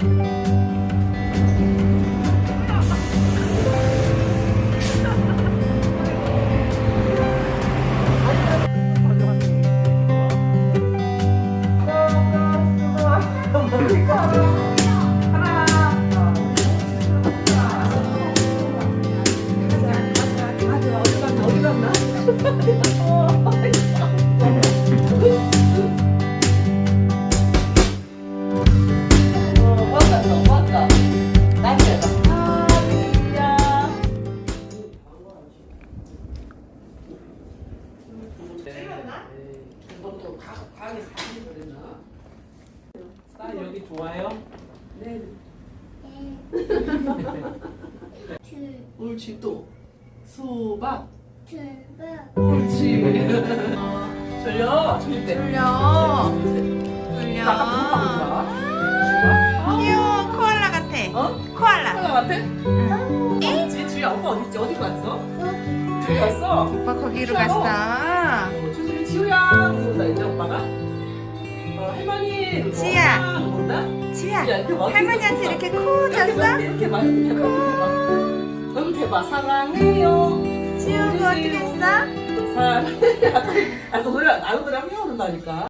이것도 과학에 사실거든요. 쌀 여기 좋아요? 네. 옳지 또 수박. 옳지. 졸려. 졸릴 때. 졸려. 졸려. 나 아까 무슨 귀여워 코알라 같아. 어? 코알라. 하나 같아? 응. 어디지? 주야 오빠 어디 있지? 어디 갔어? 저기 갔어. 오빠 거기로 귀여워. 갔어. 지우야. 그런다 이제 오빠가. 어 할머니. 지우야. 그런다. 지야 야, 할머니한테. 이렇게 코 잤어? 이렇게 막 이렇게 막. 너무 대박. 사랑해요. 지우 그거 어떻게 했어? 사랑해요. 아, 그 노래 안 노래 하면 해오는다니까.